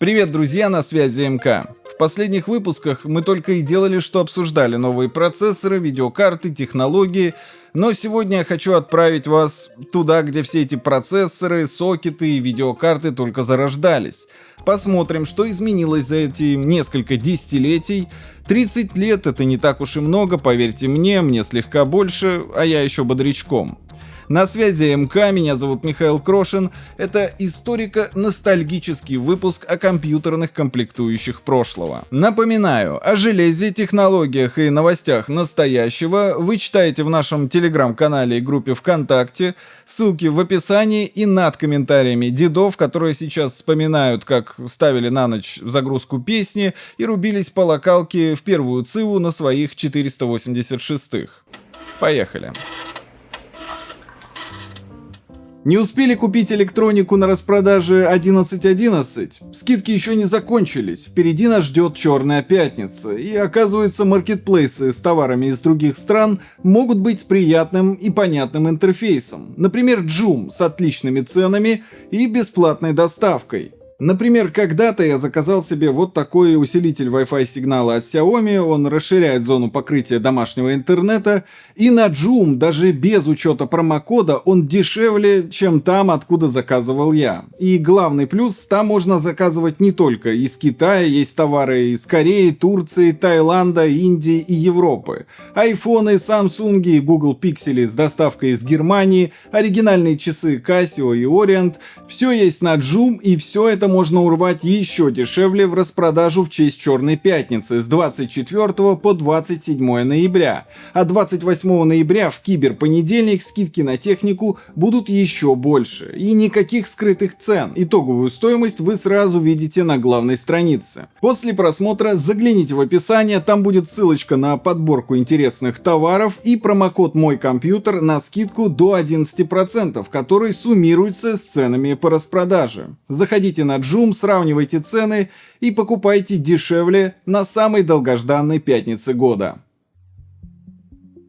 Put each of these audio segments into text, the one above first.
Привет, друзья, на связи МК. В последних выпусках мы только и делали, что обсуждали новые процессоры, видеокарты, технологии, но сегодня я хочу отправить вас туда, где все эти процессоры, сокеты и видеокарты только зарождались. Посмотрим, что изменилось за эти несколько десятилетий. 30 лет это не так уж и много, поверьте мне, мне слегка больше, а я еще бодрячком. На связи МК, меня зовут Михаил Крошин. Это историко-ностальгический выпуск о компьютерных комплектующих прошлого. Напоминаю, о железе, технологиях и новостях настоящего вы читаете в нашем телеграм-канале и группе ВКонтакте. Ссылки в описании и над комментариями дедов, которые сейчас вспоминают, как ставили на ночь загрузку песни и рубились по локалке в первую циву на своих 486-х. Поехали. Не успели купить электронику на распродаже 11.11? Скидки еще не закончились, впереди нас ждет черная пятница, и оказывается маркетплейсы с товарами из других стран могут быть с приятным и понятным интерфейсом. Например, Joom с отличными ценами и бесплатной доставкой. Например, когда-то я заказал себе вот такой усилитель Wi-Fi сигнала от Xiaomi, он расширяет зону покрытия домашнего интернета, и на Joom, даже без учета промокода, он дешевле, чем там, откуда заказывал я. И главный плюс, там можно заказывать не только из Китая, есть товары из Кореи, Турции, Таиланда, Индии и Европы. Айфоны, Samsung и Google Pixel с доставкой из Германии, оригинальные часы Casio и Orient, все есть на Joom и все это можно урвать еще дешевле в распродажу в честь Черной Пятницы с 24 по 27 ноября. А 28 ноября в Киберпонедельник скидки на технику будут еще больше. И никаких скрытых цен. Итоговую стоимость вы сразу видите на главной странице. После просмотра загляните в описание, там будет ссылочка на подборку интересных товаров и промокод «Мой компьютер» на скидку до 11%, который суммируется с ценами по распродаже. Заходите на Joom, сравнивайте цены и покупайте дешевле на самой долгожданной пятнице года.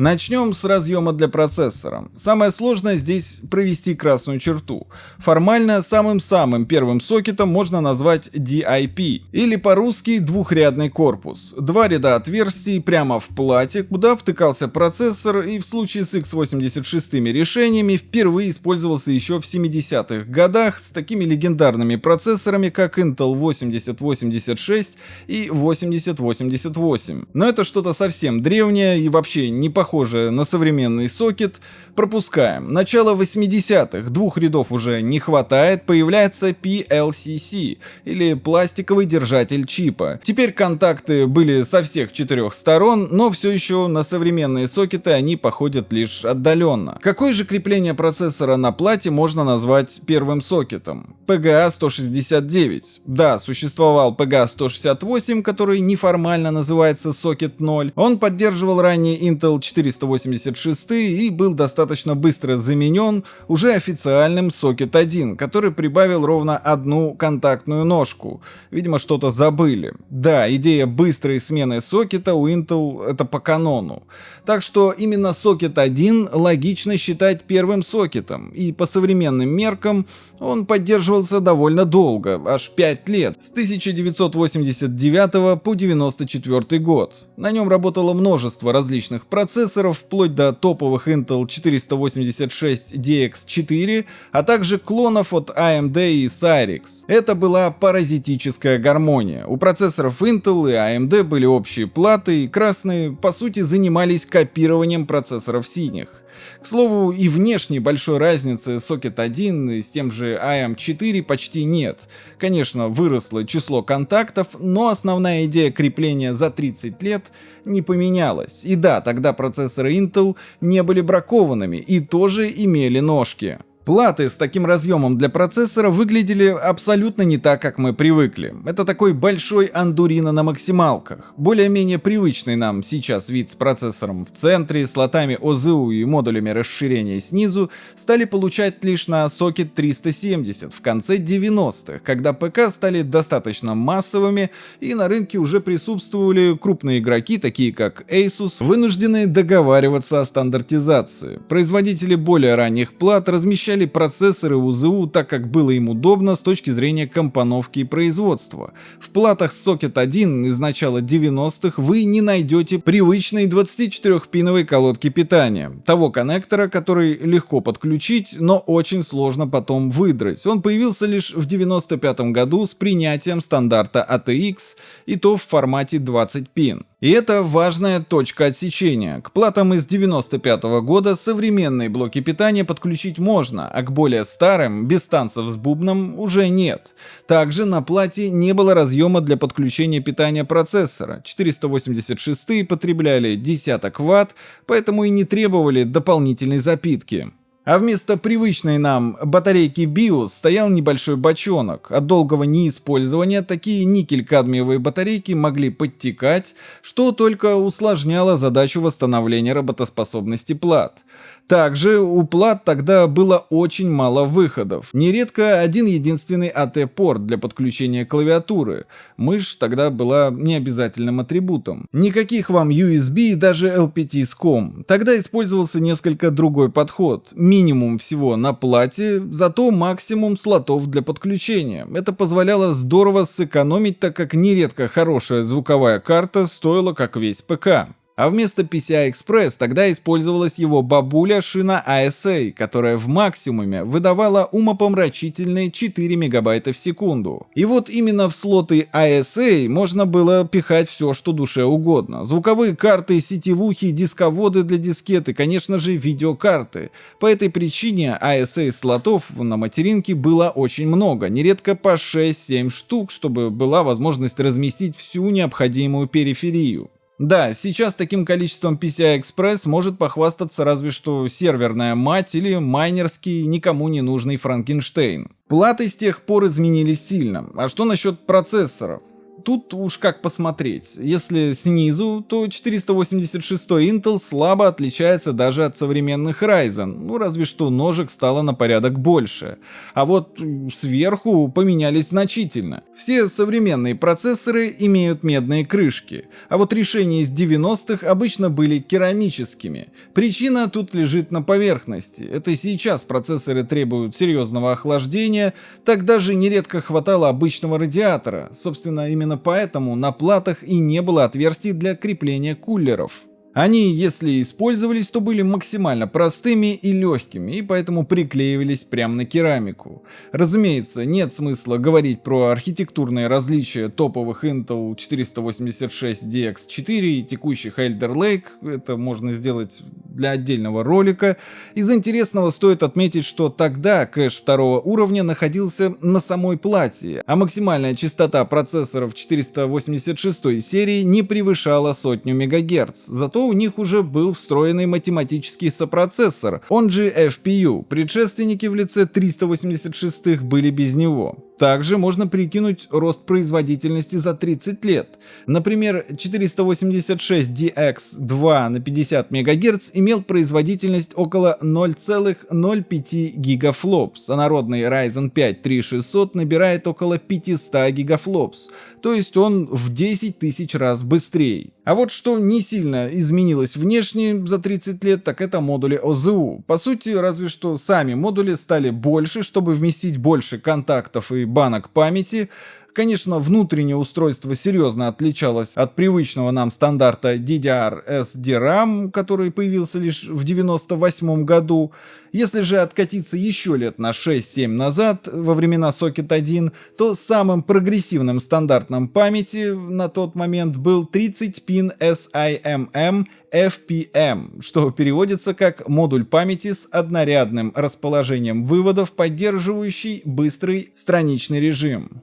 Начнем с разъема для процессора. Самое сложное здесь провести красную черту. Формально самым-самым первым сокетом можно назвать DIP, или по-русски двухрядный корпус. Два ряда отверстий прямо в плате, куда втыкался процессор и в случае с x86 решениями впервые использовался еще в 70-х годах с такими легендарными процессорами, как Intel 8086 и 8088. Но это что-то совсем древнее и вообще не похоже похоже на современный сокет, пропускаем. Начало 80-х, двух рядов уже не хватает, появляется PLCC, или пластиковый держатель чипа. Теперь контакты были со всех четырех сторон, но все еще на современные сокеты они походят лишь отдаленно. Какое же крепление процессора на плате можно назвать первым сокетом? PGA 169. Да, существовал PGA 168, который неформально называется сокет 0. Он поддерживал ранее Intel 4 486 и был достаточно быстро заменен уже официальным Socket 1, который прибавил ровно одну контактную ножку. Видимо, что-то забыли. Да, идея быстрой смены сокета у Intel это по канону. Так что именно Socket 1 логично считать первым сокетом, и по современным меркам он поддерживался довольно долго, аж 5 лет, с 1989 по 1994 год. На нем работало множество различных процессов, процессоров вплоть до топовых Intel 486 DX4, а также клонов от AMD и Cyrix. Это была паразитическая гармония. У процессоров Intel и AMD были общие платы, и красные по сути занимались копированием процессоров синих. К слову, и внешне большой разницы Socket 1 с тем же AM4 почти нет. Конечно, выросло число контактов, но основная идея крепления за 30 лет не поменялась. И да, тогда процессоры Intel не были бракованными и тоже имели ножки. Платы с таким разъемом для процессора выглядели абсолютно не так, как мы привыкли. Это такой большой андурино на максималках. Более-менее привычный нам сейчас вид с процессором в центре, слотами ОЗУ и модулями расширения снизу стали получать лишь на Socket 370 в конце 90-х, когда ПК стали достаточно массовыми и на рынке уже присутствовали крупные игроки, такие как Asus, вынужденные договариваться о стандартизации. Производители более ранних плат размещали подключали процессоры УЗУ так, как было им удобно с точки зрения компоновки и производства. В платах Socket 1 из начала 90-х вы не найдете привычной 24-пиновой колодки питания, того коннектора, который легко подключить, но очень сложно потом выдрать. Он появился лишь в 95 году с принятием стандарта ATX, и то в формате 20 пин. И это важная точка отсечения. К платам из 95 -го года современные блоки питания подключить можно, а к более старым, без танцев с бубном, уже нет. Также на плате не было разъема для подключения питания процессора. 486 потребляли десяток ватт, поэтому и не требовали дополнительной запитки. А вместо привычной нам батарейки BIOS стоял небольшой бочонок. От долгого неиспользования такие никель-кадмиевые батарейки могли подтекать, что только усложняло задачу восстановления работоспособности плат. Также у плат тогда было очень мало выходов. Нередко один единственный AT-порт для подключения клавиатуры. Мышь тогда была необязательным атрибутом. Никаких вам USB и даже LPT с COM. Тогда использовался несколько другой подход. Минимум всего на плате, зато максимум слотов для подключения. Это позволяло здорово сэкономить, так как нередко хорошая звуковая карта стоила как весь ПК. А вместо PCI-Express тогда использовалась его бабуля шина ASA, которая в максимуме выдавала умопомрачительные 4 мегабайта в секунду. И вот именно в слоты ASA можно было пихать все, что душе угодно. Звуковые карты, сетевухи, дисководы для дискеты, конечно же видеокарты. По этой причине ASA слотов на материнке было очень много, нередко по 6-7 штук, чтобы была возможность разместить всю необходимую периферию. Да, сейчас таким количеством PCI-Express может похвастаться разве что серверная мать или майнерский никому не нужный Франкенштейн. Платы с тех пор изменились сильно. А что насчет процессоров? Тут уж как посмотреть. Если снизу, то 486 Intel слабо отличается даже от современных Ryzen, ну разве что ножек стало на порядок больше. А вот сверху поменялись значительно. Все современные процессоры имеют медные крышки, а вот решения из 90-х обычно были керамическими. Причина тут лежит на поверхности. Это сейчас процессоры требуют серьезного охлаждения, так даже нередко хватало обычного радиатора. Собственно, именно Именно поэтому на платах и не было отверстий для крепления кулеров. Они, если использовались, то были максимально простыми и легкими, и поэтому приклеивались прямо на керамику. Разумеется, нет смысла говорить про архитектурные различия топовых Intel 486DX4 и текущих Elder Lake, это можно сделать для отдельного ролика. Из интересного стоит отметить, что тогда кэш второго уровня находился на самой плате, а максимальная частота процессоров 486 серии не превышала сотню МГц, зато зато у них уже был встроенный математический сопроцессор, он же FPU. Предшественники в лице 386 были без него. Также можно прикинуть рост производительности за 30 лет. Например, 486DX2 на 50 МГц имел производительность около 0,05 гигафлопс, а народный Ryzen 5 3600 набирает около 500 гигафлопс, то есть он в 10 тысяч раз быстрее. А вот что не сильно изменилось внешне за 30 лет, так это модули ОЗУ. По сути, разве что сами модули стали больше, чтобы вместить больше контактов и банок памяти, Конечно, внутреннее устройство серьезно отличалось от привычного нам стандарта DDR SDRAM, который появился лишь в 1998 году. Если же откатиться еще лет на 6-7 назад, во времена Socket 1, то самым прогрессивным стандартом памяти на тот момент был 30-пин SIMM FPM, что переводится как модуль памяти с однорядным расположением выводов, поддерживающий быстрый страничный режим.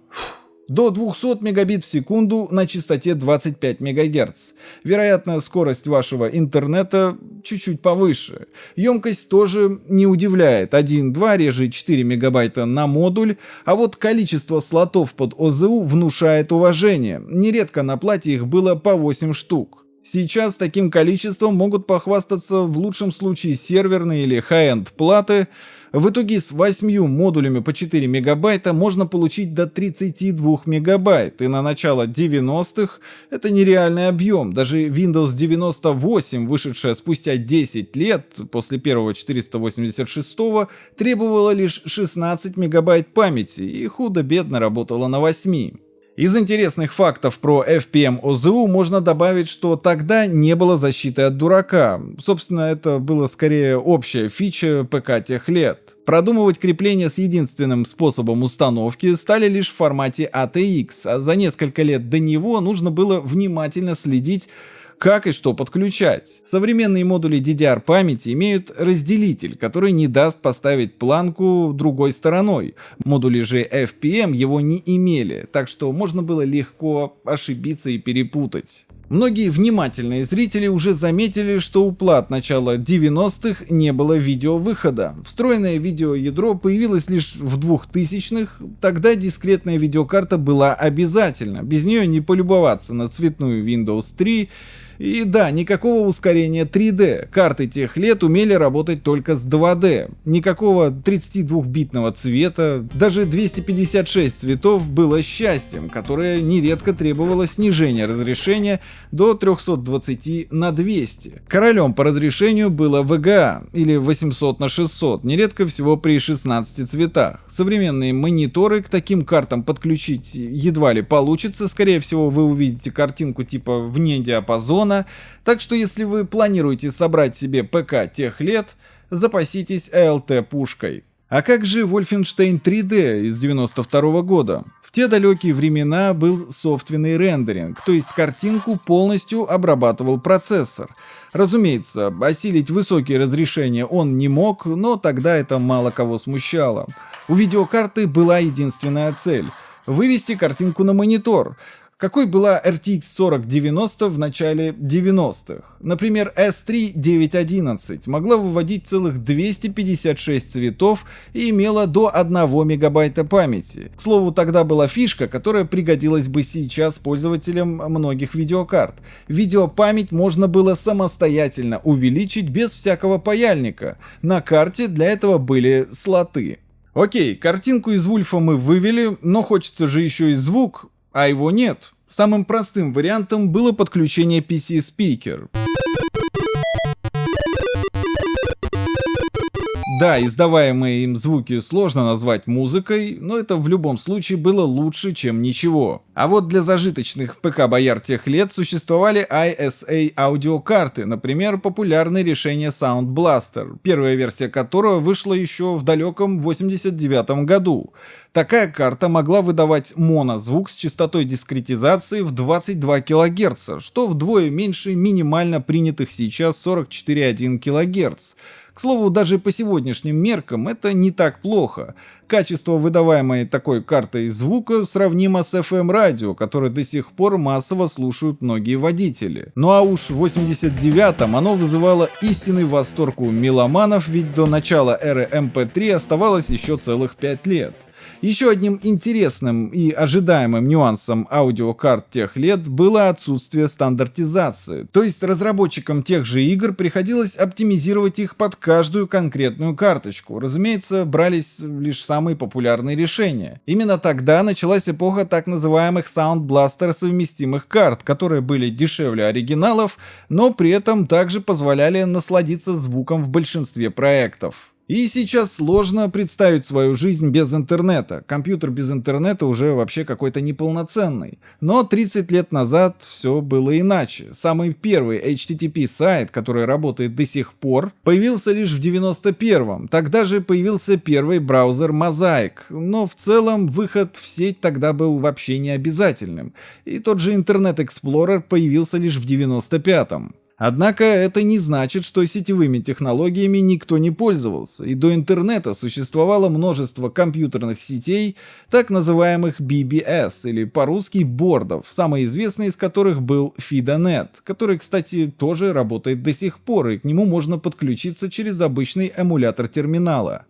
До 200 мегабит в секунду на частоте 25 МГц. Вероятно, скорость вашего интернета чуть-чуть повыше. Емкость тоже не удивляет. 1-2 реже 4 мегабайта на модуль, а вот количество слотов под ОЗУ внушает уважение. Нередко на плате их было по 8 штук. Сейчас таким количеством могут похвастаться в лучшем случае серверные или high-end платы, в итоге с 8 модулями по 4 мегабайта можно получить до 32 мегабайт, и на начало 90-х это нереальный объем. Даже Windows 98, вышедшая спустя 10 лет после первого 486 требовала лишь 16 мегабайт памяти и худо-бедно работала на 8. Из интересных фактов про FPM ОЗУ можно добавить, что тогда не было защиты от дурака. Собственно, это было скорее общая фича ПК тех лет. Продумывать крепление с единственным способом установки стали лишь в формате ATX, а за несколько лет до него нужно было внимательно следить как и что подключать. Современные модули DDR памяти имеют разделитель, который не даст поставить планку другой стороной. Модули же FPM его не имели, так что можно было легко ошибиться и перепутать. Многие внимательные зрители уже заметили, что у плат начала 90-х не было видеовыхода. Встроенное видеоядро появилось лишь в 2000-х, тогда дискретная видеокарта была обязательна, без нее не полюбоваться на цветную Windows 3 и да, никакого ускорения 3D. Карты тех лет умели работать только с 2D. Никакого 32-битного цвета. Даже 256 цветов было счастьем, которое нередко требовало снижения разрешения до 320 на 200. Королем по разрешению было VGA или 800 на 600, нередко всего при 16 цветах. Современные мониторы к таким картам подключить едва ли получится, скорее всего вы увидите картинку типа вне диапазона, миллиона, так что если вы планируете собрать себе ПК тех лет, запаситесь ALT-пушкой. А как же Wolfenstein 3D из 92 года? В те далекие времена был софтвенный рендеринг, то есть картинку полностью обрабатывал процессор. Разумеется, осилить высокие разрешения он не мог, но тогда это мало кого смущало. У видеокарты была единственная цель — вывести картинку на монитор, какой была RTX 4090 в начале 90-х? Например, S3 911 могла выводить целых 256 цветов и имела до 1 мегабайта памяти. К слову, тогда была фишка, которая пригодилась бы сейчас пользователям многих видеокарт. Видеопамять можно было самостоятельно увеличить без всякого паяльника. На карте для этого были слоты. Окей, картинку из Вульфа мы вывели, но хочется же еще и звук, а его нет. Самым простым вариантом было подключение PC-спикер. Да, издаваемые им звуки сложно назвать музыкой, но это в любом случае было лучше, чем ничего. А вот для зажиточных ПК-бояр тех лет существовали ISA аудиокарты, например, популярное решение Sound Blaster, первая версия которого вышла еще в далеком 89 году. Такая карта могла выдавать монозвук с частотой дискретизации в 22 кГц, что вдвое меньше минимально принятых сейчас 44,1 кГц. К слову, даже по сегодняшним меркам это не так плохо. Качество выдаваемой такой картой звука сравнимо с FM-радио, которое до сих пор массово слушают многие водители. Ну а уж в 89-м оно вызывало истинный восторг у меломанов, ведь до начала эры MP3 оставалось еще целых 5 лет. Еще одним интересным и ожидаемым нюансом аудиокарт тех лет было отсутствие стандартизации. То есть разработчикам тех же игр приходилось оптимизировать их под каждую конкретную карточку. Разумеется, брались лишь самые популярные решения. Именно тогда началась эпоха так называемых Sound Blaster совместимых карт, которые были дешевле оригиналов, но при этом также позволяли насладиться звуком в большинстве проектов. И сейчас сложно представить свою жизнь без интернета. Компьютер без интернета уже вообще какой-то неполноценный. Но 30 лет назад все было иначе. Самый первый HTTP сайт, который работает до сих пор, появился лишь в 91-м. Тогда же появился первый браузер Mosaic. Но в целом выход в сеть тогда был вообще не обязательным. И тот же Internet Explorer появился лишь в 95-м. Однако это не значит, что сетевыми технологиями никто не пользовался, и до интернета существовало множество компьютерных сетей, так называемых BBS, или по-русски бордов, самый известный из которых был FidoNet, который, кстати, тоже работает до сих пор, и к нему можно подключиться через обычный эмулятор терминала.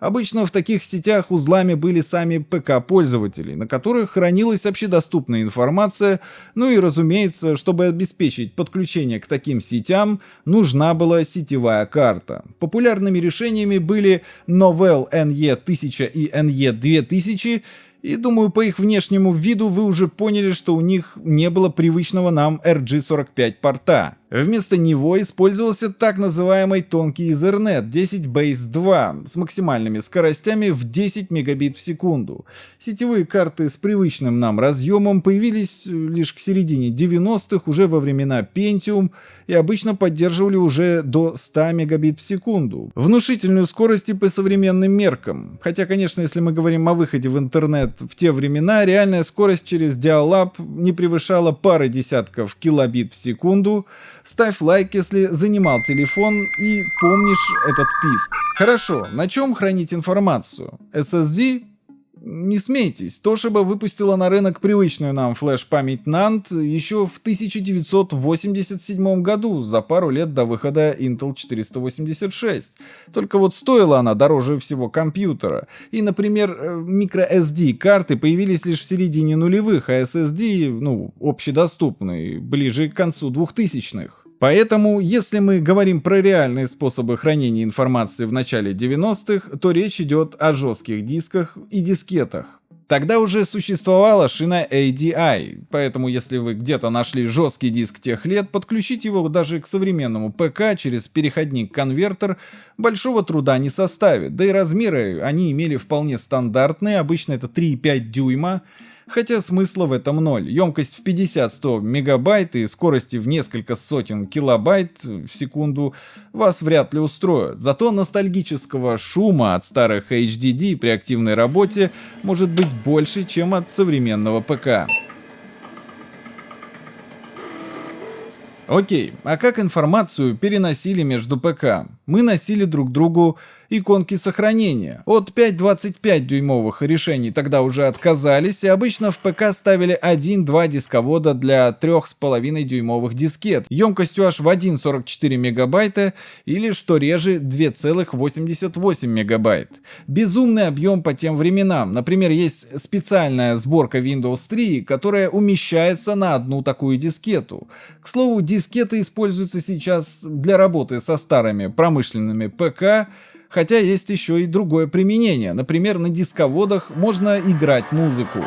Обычно в таких сетях узлами были сами ПК-пользователи, на которых хранилась общедоступная информация, ну и разумеется, чтобы обеспечить подключение к таким сетям, нужна была сетевая карта. Популярными решениями были Novell NE1000 и NE2000, и думаю, по их внешнему виду вы уже поняли, что у них не было привычного нам RG45 порта. Вместо него использовался так называемый тонкий Ethernet 10 Base 2 с максимальными скоростями в 10 мегабит в секунду. Сетевые карты с привычным нам разъемом появились лишь к середине 90-х, уже во времена Pentium, и обычно поддерживали уже до 100 мегабит в секунду. Внушительную скорость и по современным меркам. Хотя, конечно, если мы говорим о выходе в интернет в те времена, реальная скорость через Dial-Up не превышала пары десятков килобит в секунду, Ставь лайк, если занимал телефон и помнишь этот писк. Хорошо, на чем хранить информацию? SSD? Не смейтесь, Toshiba выпустила на рынок привычную нам флеш-память NAND еще в 1987 году, за пару лет до выхода Intel 486. Только вот стоила она дороже всего компьютера. И, например, microSD карты появились лишь в середине нулевых, а SSD, ну, общедоступные, ближе к концу 2000-х. Поэтому, если мы говорим про реальные способы хранения информации в начале 90-х, то речь идет о жестких дисках и дискетах. Тогда уже существовала шина ADI, поэтому если вы где-то нашли жесткий диск тех лет, подключить его даже к современному ПК через переходник-конвертер большого труда не составит, да и размеры они имели вполне стандартные, обычно это 3,5 дюйма, хотя смысла в этом ноль. Емкость в 50-100 мегабайт и скорости в несколько сотен килобайт в секунду вас вряд ли устроят. Зато ностальгического шума от старых HDD при активной работе может быть больше, чем от современного ПК. Окей, а как информацию переносили между ПК? Мы носили друг другу иконки сохранения. От 5.25 дюймовых решений тогда уже отказались, и обычно в ПК ставили 1-2 дисковода для 3,5 дюймовых дискет, емкостью аж в 1,44 мегабайта или, что реже, 2,88 мегабайт. Безумный объем по тем временам. Например, есть специальная сборка Windows 3, которая умещается на одну такую дискету. К слову, дискеты используются сейчас для работы со старыми промышленными ПК, Хотя есть еще и другое применение. Например, на дисководах можно играть музыку.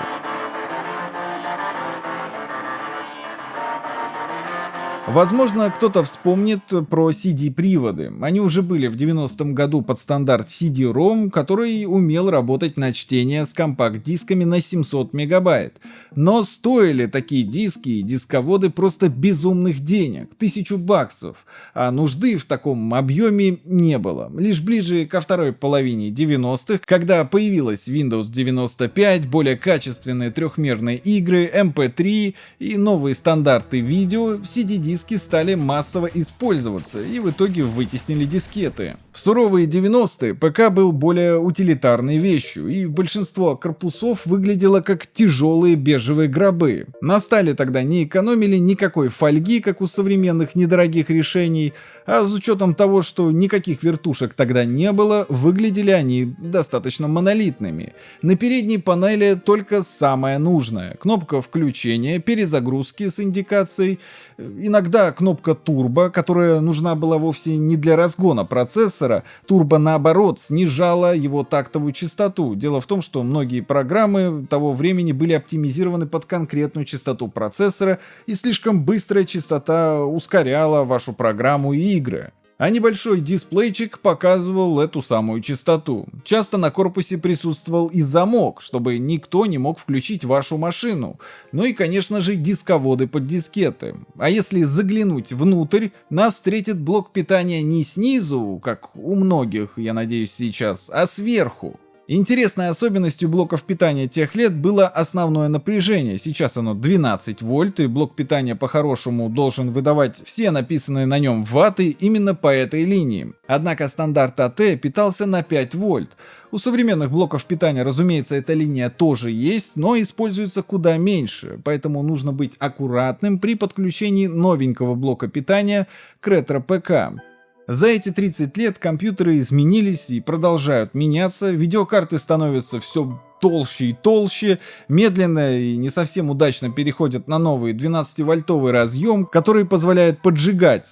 Возможно, кто-то вспомнит про CD-приводы. Они уже были в 90-м году под стандарт CD-ROM, который умел работать на чтение с компакт-дисками на 700 мегабайт. Но стоили такие диски и дисководы просто безумных денег, тысячу баксов, а нужды в таком объеме не было. Лишь ближе ко второй половине 90-х, когда появилась Windows 95, более качественные трехмерные игры, MP3 эм и новые стандарты видео, CD-диски диски стали массово использоваться и в итоге вытеснили дискеты. В суровые 90-е ПК был более утилитарной вещью, и большинство корпусов выглядело как тяжелые бежевые гробы. На стали тогда не экономили никакой фольги, как у современных недорогих решений, а с учетом того, что никаких вертушек тогда не было, выглядели они достаточно монолитными. На передней панели только самое нужное. Кнопка включения, перезагрузки с индикацией, иногда кнопка турбо, которая нужна была вовсе не для разгона процессора, турбо наоборот снижала его тактовую частоту. Дело в том, что многие программы того времени были оптимизированы под конкретную частоту процессора, и слишком быстрая частота ускоряла вашу программу и игры а небольшой дисплейчик показывал эту самую частоту. Часто на корпусе присутствовал и замок, чтобы никто не мог включить вашу машину. Ну и, конечно же, дисководы под дискеты. А если заглянуть внутрь, нас встретит блок питания не снизу, как у многих, я надеюсь, сейчас, а сверху. Интересной особенностью блоков питания тех лет было основное напряжение. Сейчас оно 12 вольт, и блок питания по-хорошему должен выдавать все написанные на нем ваты именно по этой линии. Однако стандарт АТ питался на 5 вольт. У современных блоков питания, разумеется, эта линия тоже есть, но используется куда меньше, поэтому нужно быть аккуратным при подключении новенького блока питания к ретро-ПК. За эти 30 лет компьютеры изменились и продолжают меняться, видеокарты становятся все толще и толще, медленно и не совсем удачно переходят на новый 12-вольтовый разъем, который позволяет поджигать,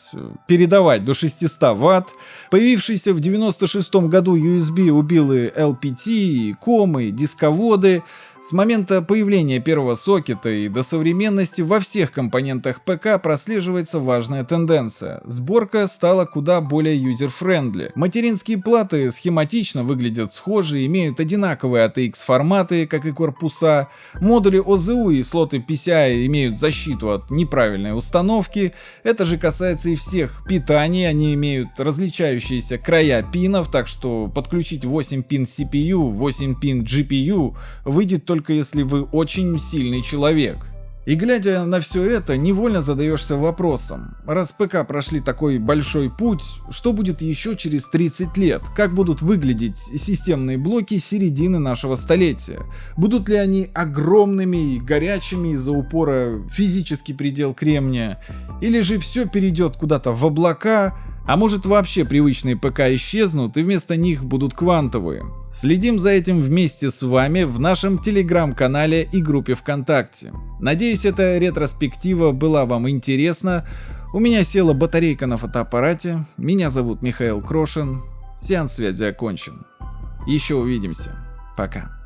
передавать до 600 ватт. Появившийся в 96 году USB убил и LPT, и COM-ы, и дисководы, с момента появления первого сокета и до современности во всех компонентах ПК прослеживается важная тенденция. Сборка стала куда более user-friendly. Материнские платы схематично выглядят схожи, имеют одинаковые ATX форматы, как и корпуса. Модули ОЗУ и слоты PCI имеют защиту от неправильной установки. Это же касается и всех питаний, они имеют различающиеся края пинов, так что подключить 8 пин CPU, 8 пин GPU выйдет только если вы очень сильный человек. И глядя на все это, невольно задаешься вопросом, раз ПК прошли такой большой путь, что будет еще через 30 лет? Как будут выглядеть системные блоки середины нашего столетия? Будут ли они огромными и горячими из-за упора физический предел кремния? Или же все перейдет куда-то в облака, а может вообще привычные ПК исчезнут и вместо них будут квантовые? Следим за этим вместе с вами в нашем телеграм-канале и группе ВКонтакте. Надеюсь, эта ретроспектива была вам интересна. У меня села батарейка на фотоаппарате. Меня зовут Михаил Крошин. Сеанс связи окончен. Еще увидимся. Пока.